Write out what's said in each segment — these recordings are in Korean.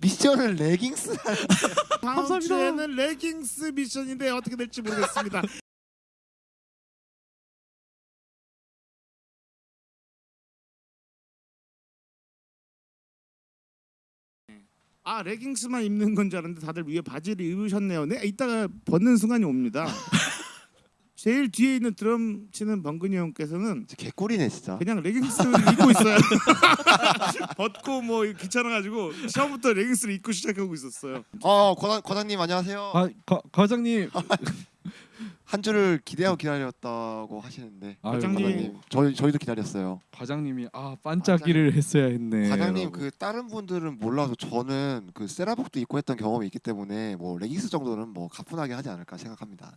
미션을 레깅스 다음 감사합니다. 주에는 레깅스 미션인데 어떻게 될지 모르겠습니다. 아 레깅스만 입는 건 줄 알았는데 다들 위에 바지를 입으셨네요. 네, 이따가 벗는 순간이 옵니다. 제일 뒤에 있는 드럼 치는 번근이 형께서는 개꿀이네 진짜. 그냥 레깅스를 입고 있어요. 벗고 뭐 귀찮아가지고 처음부터 레깅스를 입고 시작하고 있었어요. 어 과장 과장님 안녕하세요. 아, 과, 과장님. 한 주를 기대하고 기다렸다고 하시는데 아유, 과장님. 저희 저희도 기다렸어요. 과장님이 아 반짝이를 했어야 했네. 과장님 라고. 그 다른 분들은 몰라도 저는 그 세라복도 입고 했던 경험이 있기 때문에 뭐 레깅스 정도는 뭐 가뿐하게 하지 않을까 생각합니다.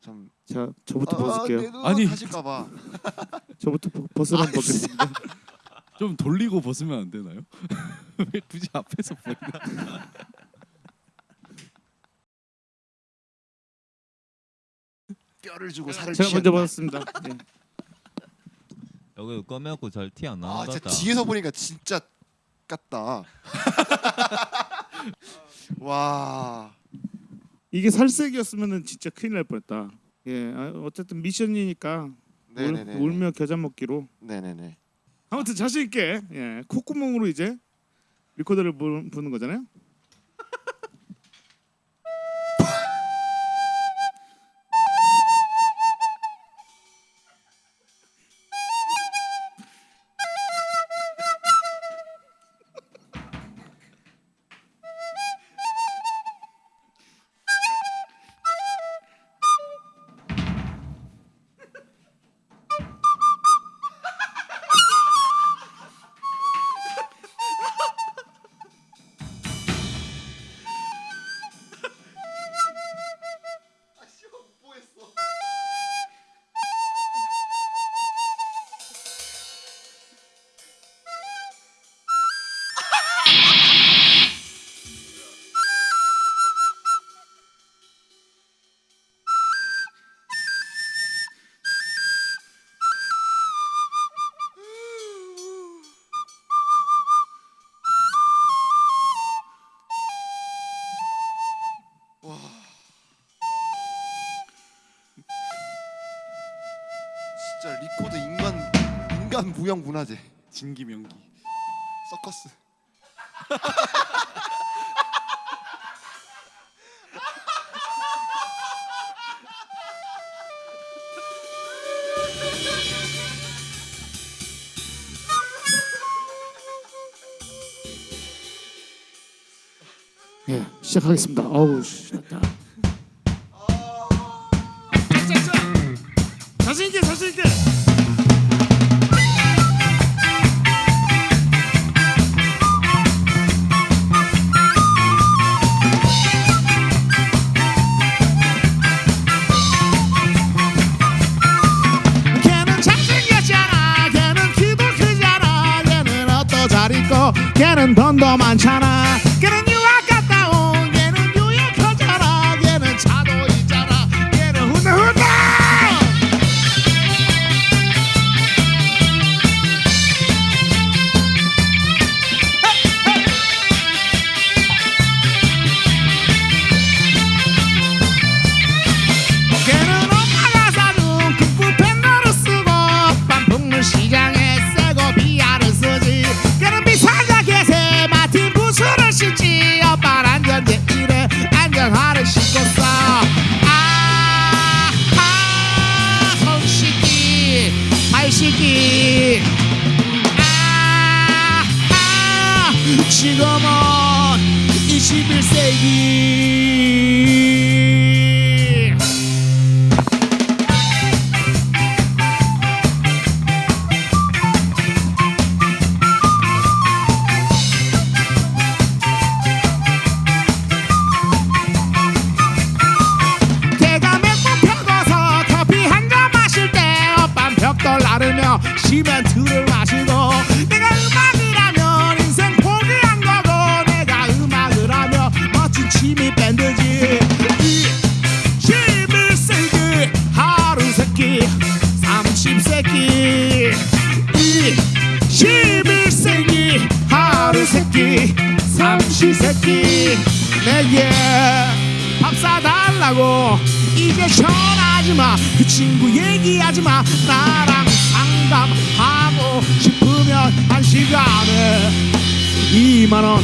좀자 저부터 아, 벗을게요. 내눈 아니. 하실까봐 저부터 벗- 벗으라 아, 벗겠습니다. 좀 돌리고 벗으면 안 되나요? 왜 굳이 앞에서 벗나? 뼈를 주고 살을 제가 먼저. 벗었습니다. 예. 여기 꺼매갖고 잘 티 안 나는 아것 진짜. 뒤에서 보니까 진짜 같다. 와 이게 살색이었으면은 진짜 큰일 날 뻔했다. 예, 아, 어쨌든 미션이니까 울, 네네네 울 며 겨자 먹기로. 네네네 아무튼 자신 있게 예, 콧구멍으로 이제 리코더를 부, 부는 거잖아요. 진짜 리코드 인간 인간 무형 문화재 진기 명기. 서커스 예, 시작하겠습니다. 어우, 신났다. 자신 있게, 자신 있게. 걔는 잘생겼잖아. 걔는 키도 크잖아. 걔는 옷도 잘 입고. 걔는 돈도 많잖아 시멘트를 마시고 내가 음악을 하면 인생 포기한 거고 내가 음악을 하면 멋진 취미 밴드지. 이 11세기 하루 세끼 30세끼. 이 11세기 하루 세끼 30세끼. 내게 밥 사달라고 이제 전화하지마. 그 친구 얘기하지마. 나랑 상담하고 싶으면 한 시간에 2만원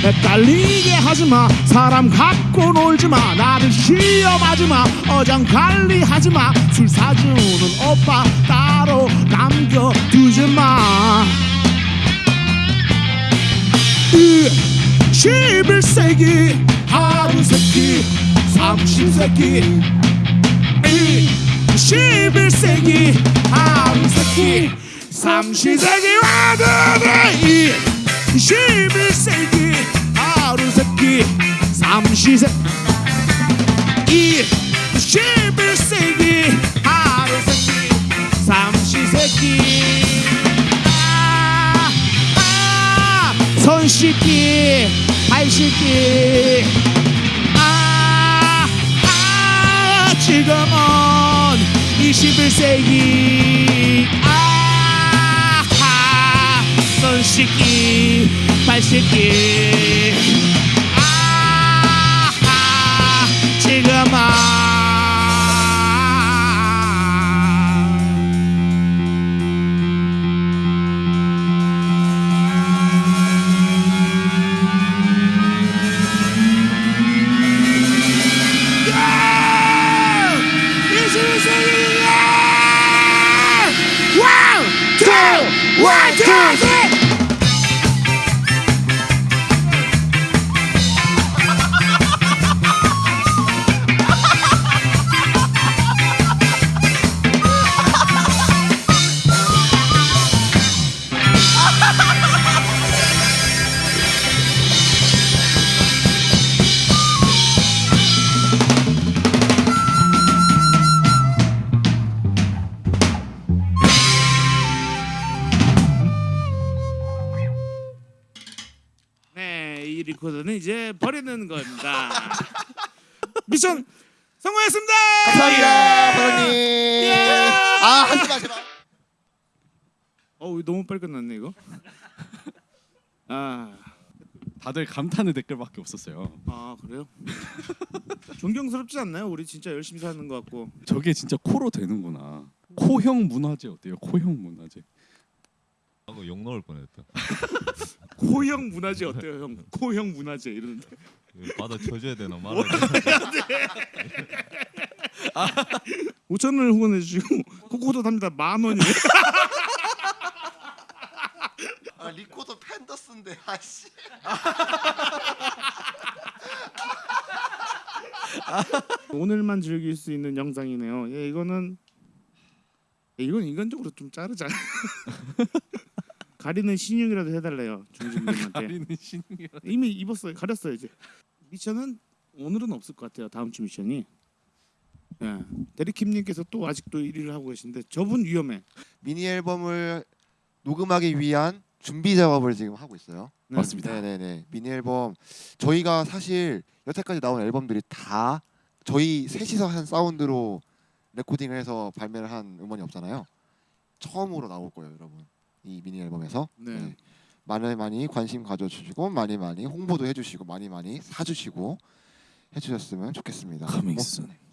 헷갈리게 하지마. 사람 갖고 놀지마. 나를 시험하지마. 어장관리하지마. 술 사주는 오빠 따로 남겨두지마. 11세기 하루 세끼 30세기 11세기 하루 세끼 30세기 와드리 11세기 하루 세끼 30세기 11세기 하루 세끼 30세기. 아, 아, 손 씻기 발 씻기. 아, 아 지금은 21세기 아, 아, 손 씻기 발씻 이제 버리는 겁니다. 미션 성공했습니다. 감사합니다, 사장님. 예. 아 하지 마 제발. 어, 너무 빨리 끝났네 이거. 아, 다들 감탄의 댓글밖에 없었어요. 아 그래요? 존경스럽지 않나요? 우리 진짜 열심히 사는 것 같고. 저게 진짜 코로 되는구나. 코형 문화재 어때요? 코형 문화재. 하고 욕 나올 뻔했다. 코형 문화재 어때요, 형? 코형 문화재 이러는데. 받아 쳐줘야 되나 말아야 되나. 5천 원을 후원해 주시고 코코도 답니다 만 원이에요. 아, 리코더 팬더스인데 아씨. 오늘만 즐길 수 있는 영상이네요. 예, 이거는 예, 이건 인간적으로 좀 자르자. 가리는 신용이라도 해달래요 중진님한테. 가리는 신이라. 이미 입었어요. 가렸어요 이제. 미션은 오늘은 없을 것 같아요. 다음 주 미션이. 예. 데리킴님께서 또 아직도 1위를 하고 계신데 저분 위험해. 미니 앨범을 녹음하기 위한 준비 작업을 지금 하고 있어요. 네. 맞습니다. 네네네. 미니 앨범 저희가 사실 여태까지 나온 앨범들이 다 저희 셋이서 한 사운드로 레코딩을 해서 발매를 한 음원이 없잖아요. 처음으로 나올 거예요, 여러분. 이 미니 앨범에서 네. 네. 많이 많이 관심 가져주시고 많이 많이 홍보도 해주시고 많이 많이 사주시고 해주셨으면 좋겠습니다. Coming 뭐.